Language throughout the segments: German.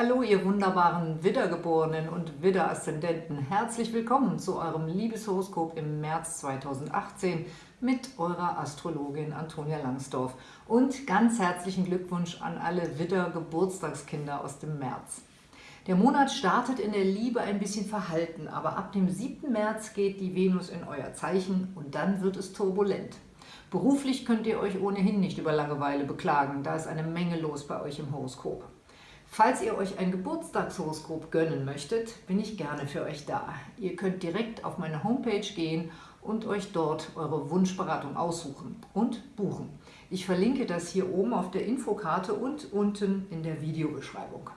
Hallo ihr wunderbaren Widdergeborenen und Widder-Aszendenten. Herzlich willkommen zu eurem Liebeshoroskop im März 2018 mit eurer Astrologin Antonia Langsdorf. Und ganz herzlichen Glückwunsch an alle Widder-Geburtstagskinder aus dem März. Der Monat startet in der Liebe ein bisschen verhalten, aber ab dem 7. März geht die Venus in euer Zeichen und dann wird es turbulent. Beruflich könnt ihr euch ohnehin nicht über Langeweile beklagen, da ist eine Menge los bei euch im Horoskop. Falls ihr euch ein Geburtstagshoroskop gönnen möchtet, bin ich gerne für euch da. Ihr könnt direkt auf meine Homepage gehen und euch dort eure Wunschberatung aussuchen und buchen. Ich verlinke das hier oben auf der Infokarte und unten in der Videobeschreibung.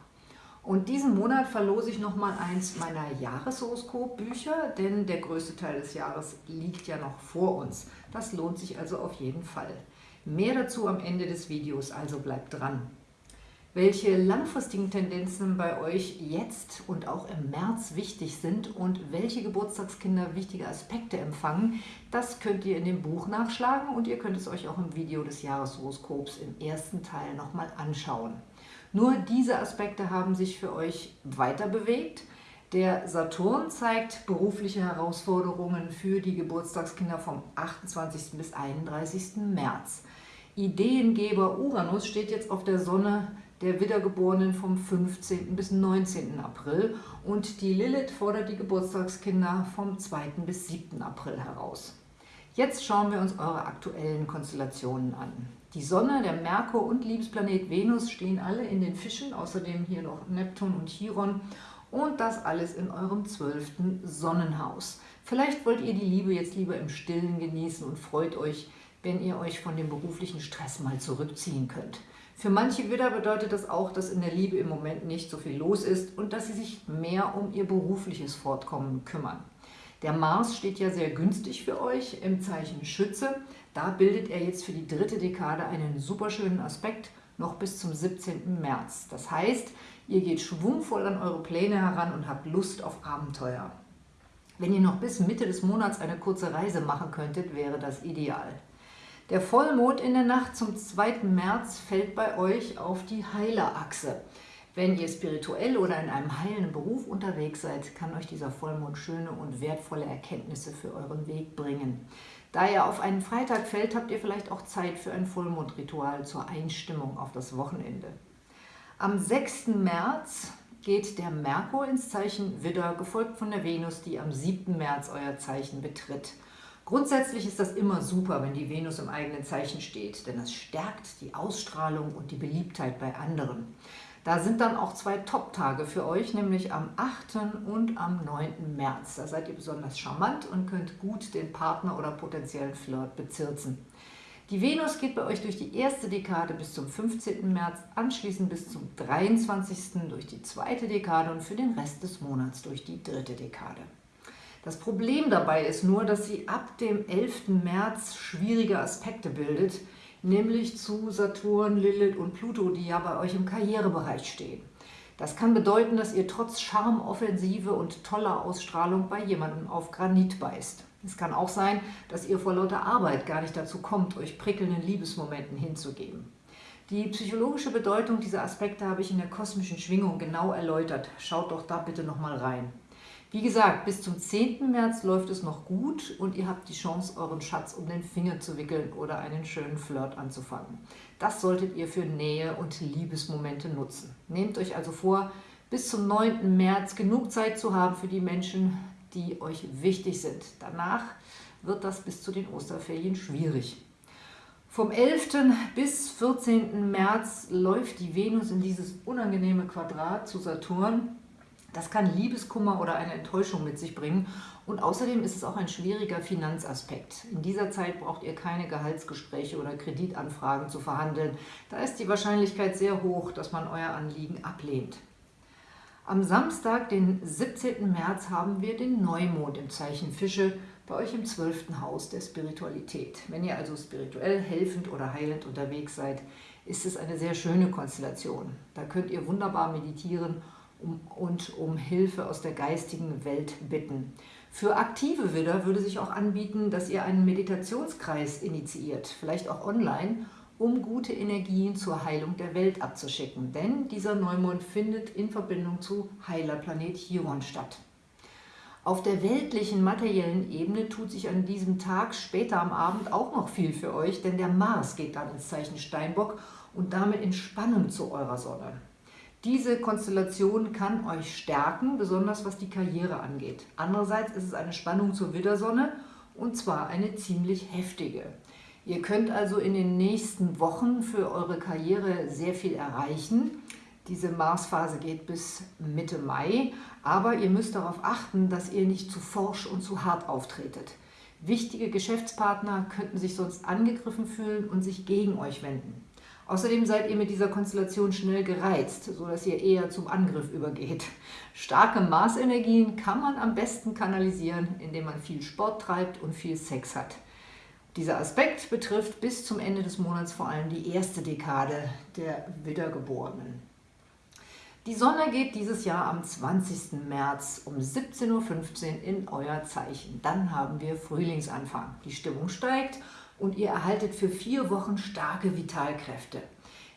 Und diesen Monat verlose ich nochmal eins meiner Jahreshoroskop-Bücher, denn der größte Teil des Jahres liegt ja noch vor uns. Das lohnt sich also auf jeden Fall. Mehr dazu am Ende des Videos, also bleibt dran. Welche langfristigen Tendenzen bei euch jetzt und auch im März wichtig sind und welche Geburtstagskinder wichtige Aspekte empfangen, das könnt ihr in dem Buch nachschlagen und ihr könnt es euch auch im Video des Jahreshoroskops im ersten Teil nochmal anschauen. Nur diese Aspekte haben sich für euch weiter bewegt. Der Saturn zeigt berufliche Herausforderungen für die Geburtstagskinder vom 28. bis 31. März. Ideengeber Uranus steht jetzt auf der Sonne der Wiedergeborenen vom 15. bis 19. April und die Lilith fordert die Geburtstagskinder vom 2. bis 7. April heraus. Jetzt schauen wir uns eure aktuellen Konstellationen an. Die Sonne, der Merkur und Liebesplanet Venus stehen alle in den Fischen, außerdem hier noch Neptun und Chiron und das alles in eurem zwölften Sonnenhaus. Vielleicht wollt ihr die Liebe jetzt lieber im Stillen genießen und freut euch, wenn ihr euch von dem beruflichen Stress mal zurückziehen könnt. Für manche Widder bedeutet das auch, dass in der Liebe im Moment nicht so viel los ist und dass sie sich mehr um ihr berufliches Fortkommen kümmern. Der Mars steht ja sehr günstig für euch im Zeichen Schütze. Da bildet er jetzt für die dritte Dekade einen super schönen Aspekt, noch bis zum 17. März. Das heißt, ihr geht schwungvoll an eure Pläne heran und habt Lust auf Abenteuer. Wenn ihr noch bis Mitte des Monats eine kurze Reise machen könntet, wäre das ideal. Der Vollmond in der Nacht zum 2. März fällt bei euch auf die Heilerachse. Wenn ihr spirituell oder in einem heilenden Beruf unterwegs seid, kann euch dieser Vollmond schöne und wertvolle Erkenntnisse für euren Weg bringen. Da er auf einen Freitag fällt, habt ihr vielleicht auch Zeit für ein Vollmondritual zur Einstimmung auf das Wochenende. Am 6. März geht der Merkur ins Zeichen Widder, gefolgt von der Venus, die am 7. März euer Zeichen betritt. Grundsätzlich ist das immer super, wenn die Venus im eigenen Zeichen steht, denn das stärkt die Ausstrahlung und die Beliebtheit bei anderen. Da sind dann auch zwei Top-Tage für euch, nämlich am 8. und am 9. März. Da seid ihr besonders charmant und könnt gut den Partner oder potenziellen Flirt bezirzen. Die Venus geht bei euch durch die erste Dekade bis zum 15. März, anschließend bis zum 23. durch die zweite Dekade und für den Rest des Monats durch die dritte Dekade. Das Problem dabei ist nur, dass sie ab dem 11. März schwierige Aspekte bildet, nämlich zu Saturn, Lilith und Pluto, die ja bei euch im Karrierebereich stehen. Das kann bedeuten, dass ihr trotz Charmoffensive und toller Ausstrahlung bei jemandem auf Granit beißt. Es kann auch sein, dass ihr vor lauter Arbeit gar nicht dazu kommt, euch prickelnden Liebesmomenten hinzugeben. Die psychologische Bedeutung dieser Aspekte habe ich in der kosmischen Schwingung genau erläutert. Schaut doch da bitte nochmal rein. Wie gesagt, bis zum 10. März läuft es noch gut und ihr habt die Chance, euren Schatz um den Finger zu wickeln oder einen schönen Flirt anzufangen. Das solltet ihr für Nähe und Liebesmomente nutzen. Nehmt euch also vor, bis zum 9. März genug Zeit zu haben für die Menschen, die euch wichtig sind. Danach wird das bis zu den Osterferien schwierig. Vom 11. bis 14. März läuft die Venus in dieses unangenehme Quadrat zu Saturn das kann Liebeskummer oder eine Enttäuschung mit sich bringen und außerdem ist es auch ein schwieriger Finanzaspekt. In dieser Zeit braucht ihr keine Gehaltsgespräche oder Kreditanfragen zu verhandeln. Da ist die Wahrscheinlichkeit sehr hoch, dass man euer Anliegen ablehnt. Am Samstag, den 17. März, haben wir den Neumond im Zeichen Fische bei euch im 12. Haus der Spiritualität. Wenn ihr also spirituell helfend oder heilend unterwegs seid, ist es eine sehr schöne Konstellation. Da könnt ihr wunderbar meditieren und um Hilfe aus der geistigen Welt bitten. Für aktive Widder würde sich auch anbieten, dass ihr einen Meditationskreis initiiert, vielleicht auch online, um gute Energien zur Heilung der Welt abzuschicken. Denn dieser Neumond findet in Verbindung zu Heilerplanet Chiron statt. Auf der weltlichen, materiellen Ebene tut sich an diesem Tag später am Abend auch noch viel für euch, denn der Mars geht dann ins Zeichen Steinbock und damit in Spannung zu eurer Sonne. Diese Konstellation kann euch stärken, besonders was die Karriere angeht. Andererseits ist es eine Spannung zur Widdersonne und zwar eine ziemlich heftige. Ihr könnt also in den nächsten Wochen für eure Karriere sehr viel erreichen. Diese Marsphase geht bis Mitte Mai, aber ihr müsst darauf achten, dass ihr nicht zu forsch und zu hart auftretet. Wichtige Geschäftspartner könnten sich sonst angegriffen fühlen und sich gegen euch wenden. Außerdem seid ihr mit dieser Konstellation schnell gereizt, sodass ihr eher zum Angriff übergeht. Starke Marsenergien kann man am besten kanalisieren, indem man viel Sport treibt und viel Sex hat. Dieser Aspekt betrifft bis zum Ende des Monats vor allem die erste Dekade der Wiedergeborenen. Die Sonne geht dieses Jahr am 20. März um 17.15 Uhr in euer Zeichen. Dann haben wir Frühlingsanfang. Die Stimmung steigt und ihr erhaltet für vier Wochen starke Vitalkräfte.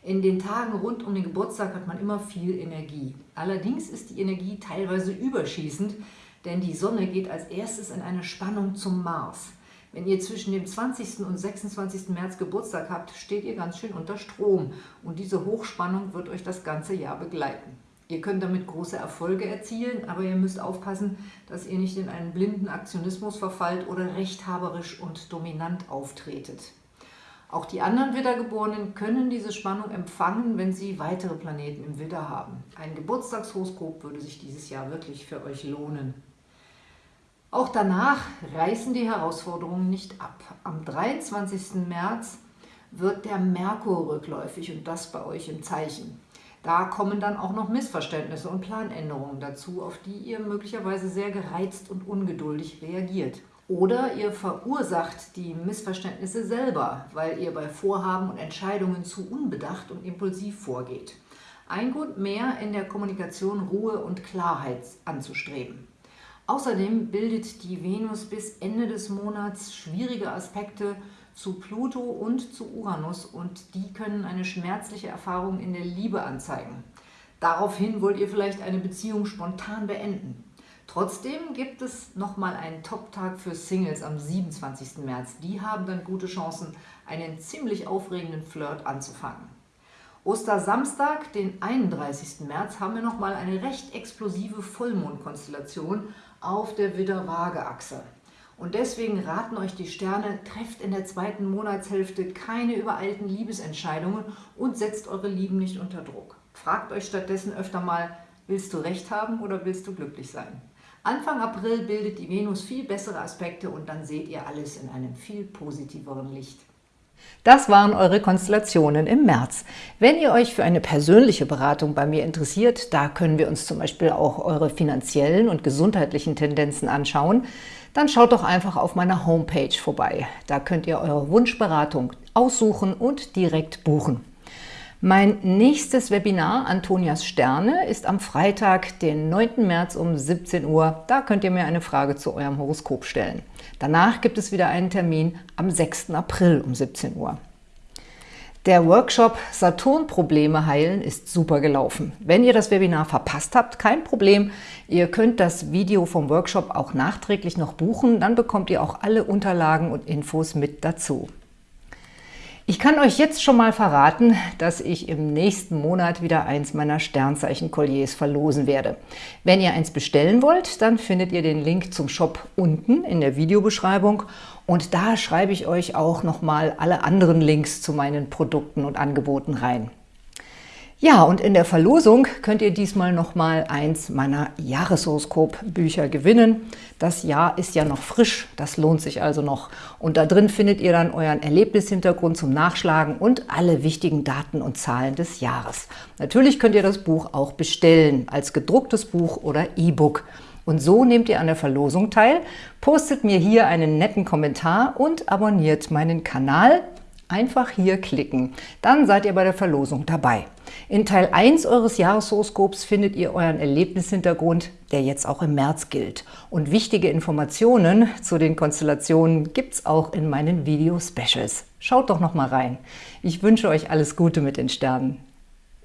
In den Tagen rund um den Geburtstag hat man immer viel Energie. Allerdings ist die Energie teilweise überschießend, denn die Sonne geht als erstes in eine Spannung zum Mars. Wenn ihr zwischen dem 20. und 26. März Geburtstag habt, steht ihr ganz schön unter Strom und diese Hochspannung wird euch das ganze Jahr begleiten. Ihr könnt damit große Erfolge erzielen, aber ihr müsst aufpassen, dass ihr nicht in einen blinden Aktionismus verfallt oder rechthaberisch und dominant auftretet. Auch die anderen Widdergeborenen können diese Spannung empfangen, wenn sie weitere Planeten im Widder haben. Ein Geburtstagshoroskop würde sich dieses Jahr wirklich für euch lohnen. Auch danach reißen die Herausforderungen nicht ab. Am 23. März wird der Merkur rückläufig und das bei euch im Zeichen. Da kommen dann auch noch Missverständnisse und Planänderungen dazu, auf die ihr möglicherweise sehr gereizt und ungeduldig reagiert. Oder ihr verursacht die Missverständnisse selber, weil ihr bei Vorhaben und Entscheidungen zu unbedacht und impulsiv vorgeht. Ein Grund mehr, in der Kommunikation Ruhe und Klarheit anzustreben. Außerdem bildet die Venus bis Ende des Monats schwierige Aspekte zu Pluto und zu Uranus und die können eine schmerzliche Erfahrung in der Liebe anzeigen. Daraufhin wollt ihr vielleicht eine Beziehung spontan beenden. Trotzdem gibt es nochmal einen Top-Tag für Singles am 27. März. Die haben dann gute Chancen, einen ziemlich aufregenden Flirt anzufangen. Ostersamstag, den 31. März, haben wir nochmal eine recht explosive Vollmondkonstellation auf der Widder-Waage-Achse. Und deswegen raten euch die Sterne, trefft in der zweiten Monatshälfte keine übereilten Liebesentscheidungen und setzt eure Lieben nicht unter Druck. Fragt euch stattdessen öfter mal, willst du Recht haben oder willst du glücklich sein? Anfang April bildet die Venus viel bessere Aspekte und dann seht ihr alles in einem viel positiveren Licht. Das waren eure Konstellationen im März. Wenn ihr euch für eine persönliche Beratung bei mir interessiert, da können wir uns zum Beispiel auch eure finanziellen und gesundheitlichen Tendenzen anschauen, dann schaut doch einfach auf meiner Homepage vorbei. Da könnt ihr eure Wunschberatung aussuchen und direkt buchen. Mein nächstes Webinar, Antonias Sterne, ist am Freitag, den 9. März um 17 Uhr. Da könnt ihr mir eine Frage zu eurem Horoskop stellen. Danach gibt es wieder einen Termin am 6. April um 17 Uhr. Der Workshop Saturn-Probleme heilen ist super gelaufen. Wenn ihr das Webinar verpasst habt, kein Problem. Ihr könnt das Video vom Workshop auch nachträglich noch buchen. Dann bekommt ihr auch alle Unterlagen und Infos mit dazu. Ich kann euch jetzt schon mal verraten, dass ich im nächsten Monat wieder eins meiner Sternzeichen-Kolliers verlosen werde. Wenn ihr eins bestellen wollt, dann findet ihr den Link zum Shop unten in der Videobeschreibung und da schreibe ich euch auch nochmal alle anderen Links zu meinen Produkten und Angeboten rein. Ja, und in der Verlosung könnt ihr diesmal nochmal eins meiner Jahreshoroskop-Bücher gewinnen. Das Jahr ist ja noch frisch, das lohnt sich also noch. Und da drin findet ihr dann euren Erlebnishintergrund zum Nachschlagen und alle wichtigen Daten und Zahlen des Jahres. Natürlich könnt ihr das Buch auch bestellen, als gedrucktes Buch oder E-Book. Und so nehmt ihr an der Verlosung teil, postet mir hier einen netten Kommentar und abonniert meinen Kanal. Einfach hier klicken, dann seid ihr bei der Verlosung dabei. In Teil 1 eures Jahreshoroskops findet ihr euren Erlebnishintergrund, der jetzt auch im März gilt. Und wichtige Informationen zu den Konstellationen gibt es auch in meinen Video-Specials. Schaut doch noch mal rein. Ich wünsche euch alles Gute mit den Sternen.